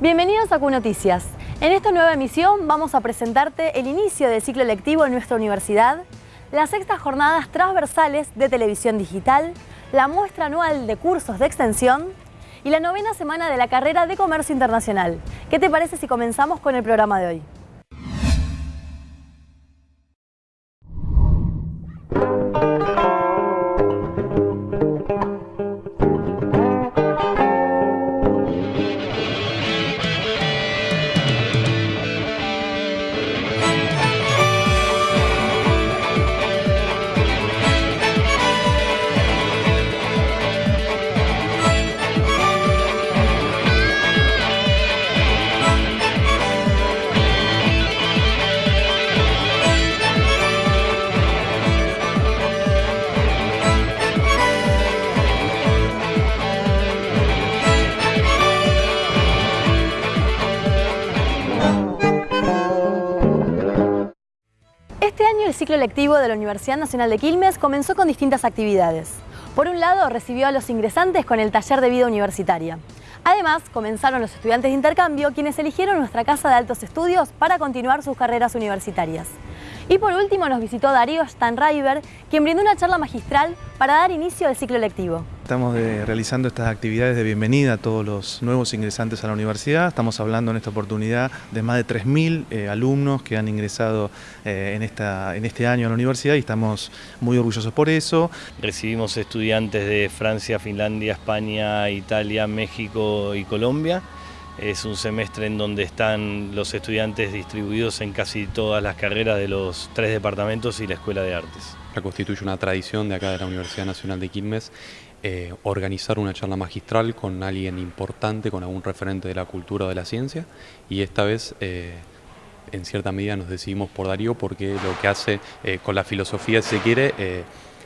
Bienvenidos a Q-Noticias. En esta nueva emisión vamos a presentarte el inicio del ciclo lectivo en nuestra universidad, las sextas jornadas transversales de televisión digital, la muestra anual de cursos de extensión y la novena semana de la carrera de Comercio Internacional. ¿Qué te parece si comenzamos con el programa de hoy? El ciclo lectivo de la Universidad Nacional de Quilmes comenzó con distintas actividades. Por un lado, recibió a los ingresantes con el taller de vida universitaria. Además, comenzaron los estudiantes de intercambio, quienes eligieron nuestra Casa de Altos Estudios para continuar sus carreras universitarias. Y por último nos visitó Darío Stanriver, quien brindó una charla magistral para dar inicio al ciclo lectivo. Estamos de- realizando estas actividades de bienvenida a todos los nuevos ingresantes a la universidad. Estamos hablando en esta oportunidad de más de 3.000 eh, alumnos que han ingresado eh, en, esta, en este año a la universidad y estamos muy orgullosos por eso. Recibimos estudiantes de Francia, Finlandia, España, Italia, México y Colombia. Es un semestre en donde están los estudiantes distribuidos en casi todas las carreras de los tres departamentos y la Escuela de Artes. Constituye una tradición de acá de la Universidad Nacional de Quilmes eh, organizar una charla magistral con alguien importante, con algún referente de la cultura o de la ciencia y esta vez eh, en cierta medida nos decidimos por Darío porque lo que hace eh, con la filosofía, si se quiere, eh,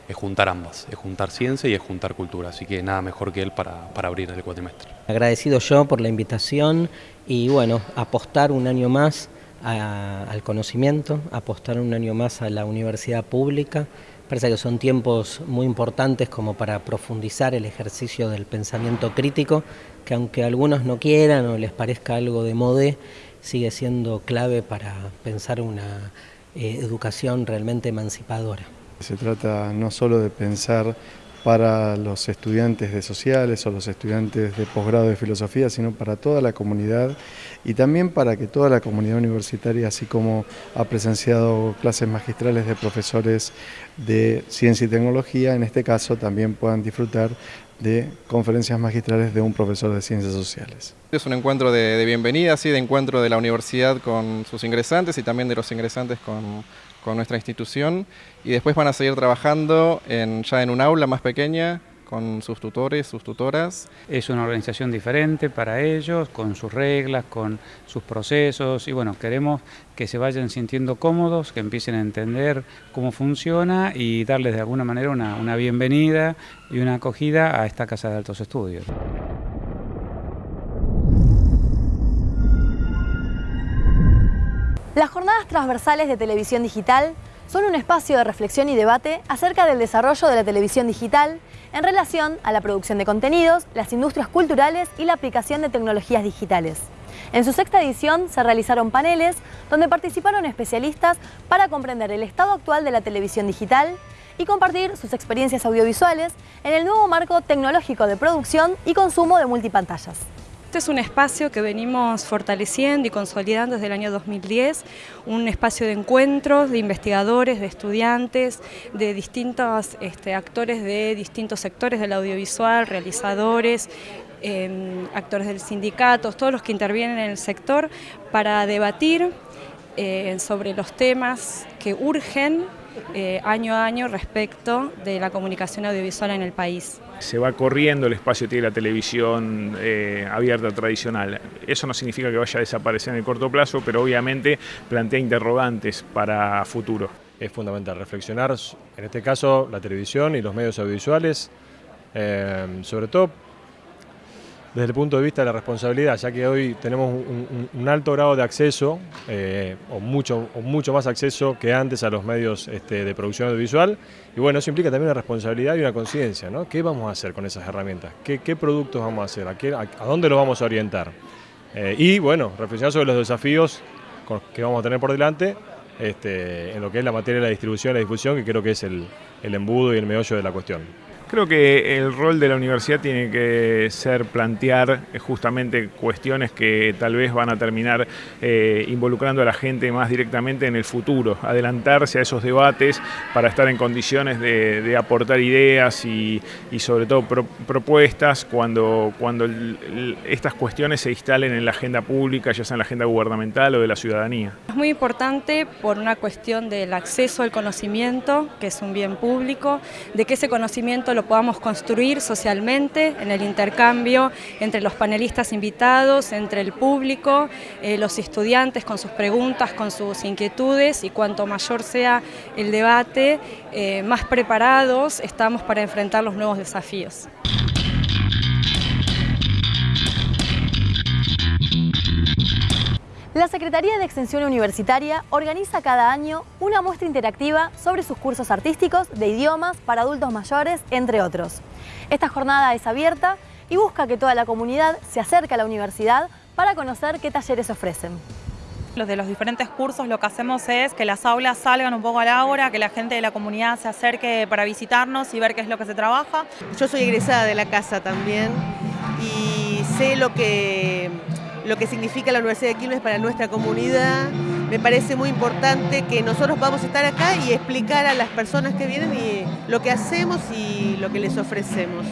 es juntar ambas, es juntar ciencia y es juntar cultura, así que nada mejor que él para, para abrir el cuatrimestre. Agradecido yo por la invitación y bueno, apostar un año más al conocimiento, apostar un año más a la universidad pública. Parece que son tiempos muy importantes como para profundizar el ejercicio del pensamiento crítico, que aunque algunos no quieran o les parezca algo de modé, sigue siendo clave para pensar una eh, educación realmente emancipadora. Se trata no solo de pensar para los estudiantes de sociales o los estudiantes de posgrado de filosofía, sino para toda la comunidad y también para que toda la comunidad universitaria, así como ha presenciado clases magistrales de profesores de ciencia y tecnología, en este caso también puedan disfrutar de conferencias magistrales de un profesor de ciencias sociales. Es un encuentro de, de bienvenida, sí, de encuentro de la universidad con sus ingresantes y también de los ingresantes con, con nuestra institución. Y después van a seguir trabajando ya en un aula más pequeña con sus tutores, sus tutoras. Es una organización diferente para ellos, con sus reglas, con sus procesos y bueno, queremos que se vayan sintiendo cómodos, que empiecen a entender cómo funciona y darles de alguna manera una, una bienvenida y una acogida a esta Casa de Altos Estudios. Transversales de televisión digital son un espacio de reflexión y debate acerca del desarrollo de la televisión digital en relación a la producción de contenidos, las industrias culturales y la aplicación de tecnologías digitales. En su sexta edición se realizaron paneles donde participaron especialistas para comprender el estado actual de la televisión digital y compartir sus experiencias audiovisuales en el nuevo marco tecnológico de producción y consumo de multipantallas. Este es un espacio que venimos fortaleciendo y consolidando desde el año 2010, un espacio de encuentros de investigadores, de estudiantes, de distintos este, actores de distintos sectores del audiovisual, realizadores, eh, actores del sindicato, todos los que intervienen en el sector, para debatir eh, sobre los temas que urgen eh, año a año respecto de la comunicación audiovisual en el país. Se va corriendo el espacio de la televisión eh, abierta tradicional. Eso no significa que vaya a desaparecer en el corto plazo, pero obviamente plantea interrogantes para futuro. Es fundamental reflexionar, en este caso, la televisión y los medios audiovisuales, eh, sobre todo desde el punto de vista de la responsabilidad, ya que hoy tenemos un, alto grado de acceso, eh, o, mucho, mucho más acceso que antes a los medios este, de producción audiovisual, y bueno, eso implica también una responsabilidad y una conciencia, ¿no? ¿Qué vamos a hacer con esas herramientas? ¿Qué, productos vamos a hacer? ¿A, dónde los vamos a orientar? Eh, y bueno, reflexionar sobre los desafíos que vamos a tener por delante este, en lo que es la materia de la distribución y la difusión, que creo que es el embudo y el meollo de la cuestión. Creo que el rol de la universidad tiene que ser plantear eh, justamente cuestiones que tal vez van a terminar eh, involucrando a la gente más directamente en el futuro, adelantarse a esos debates para estar en condiciones de, aportar ideas y, sobre todo propuestas cuando, cuando estas cuestiones se instalen en la agenda pública, ya sea en la agenda gubernamental o de la ciudadanía. Es muy importante por una cuestión del acceso al conocimiento, que es un bien público, de que ese conocimiento podamos construir socialmente en el intercambio entre los panelistas invitados, entre el público, eh, los estudiantes con sus preguntas, con sus inquietudes y cuanto mayor sea el debate, eh, más preparados estamos para enfrentar los nuevos desafíos. La Secretaría de Extensión Universitaria organiza cada año una muestra interactiva sobre sus cursos artísticos de idiomas para adultos mayores, entre otros. Esta jornada es abierta y busca que toda la comunidad se acerque a la universidad para conocer qué talleres ofrecen. Los de los diferentes cursos lo que hacemos es que las aulas salgan un poco a la hora, que la gente de la comunidad se acerque para visitarnos y ver qué es lo que se trabaja. Yo soy egresada de la casa también y sé lo que lo que significa la Universidad de Quilmes para nuestra comunidad. Me parece muy importante que nosotros vamos a estar acá y explicar a las personas que vienen y lo que hacemos y lo que les ofrecemos.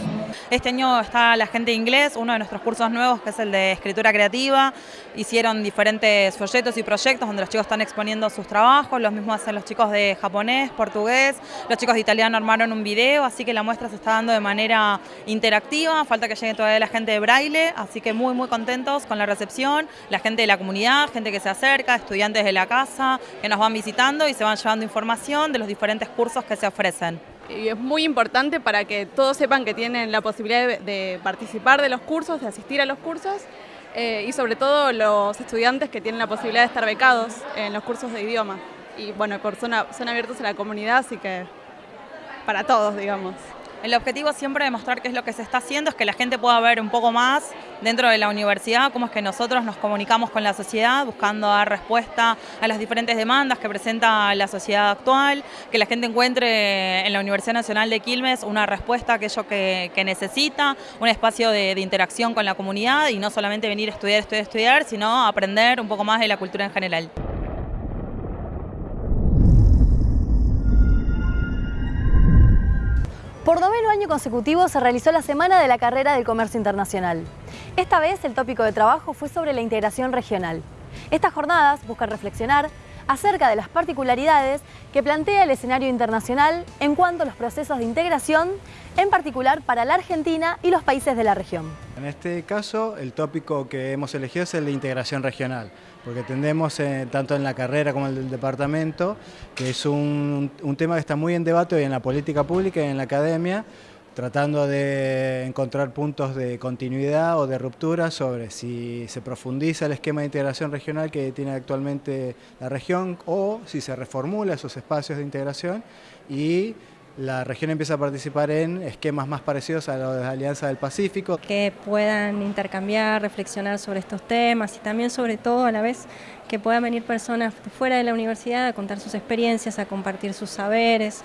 Este año está la gente de inglés, uno de nuestros cursos nuevos que es el de escritura creativa. Hicieron diferentes folletos y proyectos donde los chicos están exponiendo sus trabajos, los mismos hacen los chicos de japonés, portugués, los chicos de italiano armaron un video, así que la muestra se está dando de manera interactiva, falta que llegue todavía la gente de braille, así que muy muy contentos con la recepción, la gente de la comunidad, gente que se acerca, estudiantes de la casa, que nos van visitando y se van llevando información de los diferentes cursos que se ofrecen y es muy importante para que todos sepan que tienen la posibilidad de, participar de los cursos, de asistir a los cursos eh, y sobre todo los estudiantes que tienen la posibilidad de estar becados en los cursos de idioma. Y bueno, son abiertos a la comunidad, así que para todos, digamos. El objetivo siempre de mostrar qué es lo que se está haciendo es que la gente pueda ver un poco más dentro de la universidad cómo es que nosotros nos comunicamos con la sociedad buscando dar respuesta a las diferentes demandas que presenta la sociedad actual, que la gente encuentre en la Universidad Nacional de Quilmes una respuesta a aquello que, necesita, un espacio de, de, interacción con la comunidad y no solamente venir a estudiar, estudiar, estudiar, sino aprender un poco más de la cultura en general. Por noveno año consecutivo se realizó la Semana de la Carrera del Comercio Internacional. Esta vez el tópico de trabajo fue sobre la integración regional. Estas jornadas buscan reflexionar acerca de las particularidades que plantea el escenario internacional en cuanto a los procesos de integración, en particular para la Argentina y los países de la región. En este caso, el tópico que hemos elegido es el de integración regional, porque tendemos, eh, tanto en la carrera como en el departamento, que es un, un tema que está muy en debate hoy en la política pública y en la academia, tratando de encontrar puntos de continuidad o de ruptura sobre si se profundiza el esquema de integración regional que tiene actualmente la región o si se reformula esos espacios de integración y la región empieza a participar en esquemas más parecidos a los de la Alianza del Pacífico. Que puedan intercambiar, reflexionar sobre estos temas y también sobre todo a la vez que puedan venir personas fuera de la universidad a contar sus experiencias, a compartir sus saberes,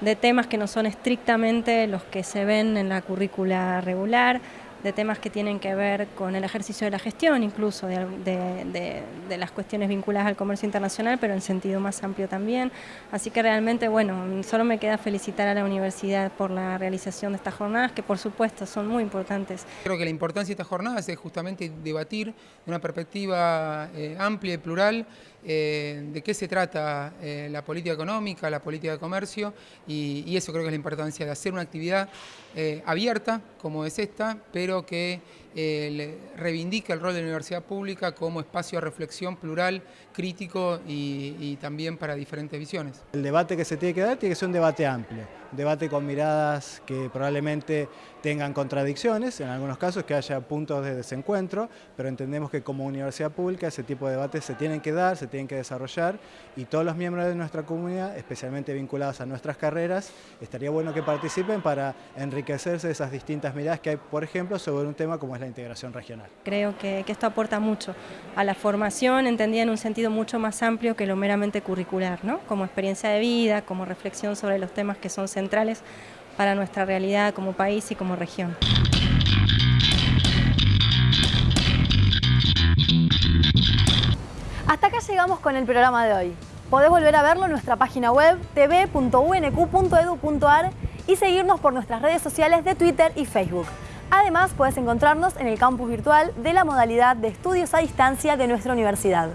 de temas que no son estrictamente los que se ven en la currícula regular, de temas que tienen que ver con el ejercicio de la gestión, incluso de, las cuestiones vinculadas al comercio internacional, pero en sentido más amplio también. Así que realmente, bueno, solo me queda felicitar a la universidad por la realización de estas jornadas, que por supuesto son muy importantes. Creo que la importancia de estas jornadas es justamente debatir de una perspectiva eh, amplia y plural eh, de qué se trata eh, la política económica, la política de comercio, y, eso creo que es la importancia de hacer una actividad abierta, como es esta, pero que reivindica el rol de la universidad pública como espacio de reflexión plural, crítico y, también para diferentes visiones. El debate que se tiene que dar tiene que ser un debate amplio, un debate con miradas que probablemente tengan contradicciones, en algunos casos que haya puntos de desencuentro, pero entendemos que como universidad pública ese tipo de debates se tienen que dar, se tienen que desarrollar y todos los miembros de nuestra comunidad, especialmente vinculados a nuestras carreras, estaría bueno que participen para enriquecerse de esas distintas miradas que hay, por ejemplo, sobre un tema como es la integración regional. Creo que, que esto aporta mucho a la formación, entendida en un sentido mucho más amplio que lo meramente curricular, ¿no? como experiencia de vida, como reflexión sobre los temas que son centrales para nuestra realidad como país y como región. Hasta acá llegamos con el programa de hoy. Podés volver a verlo en nuestra página web tv.unq.edu.ar y seguirnos por nuestras redes sociales de Twitter y Facebook. Además, puedes encontrarnos en el campus virtual de la modalidad de estudios a distancia de nuestra universidad.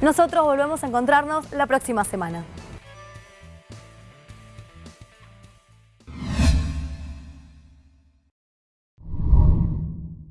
Nosotros volvemos a encontrarnos la próxima semana.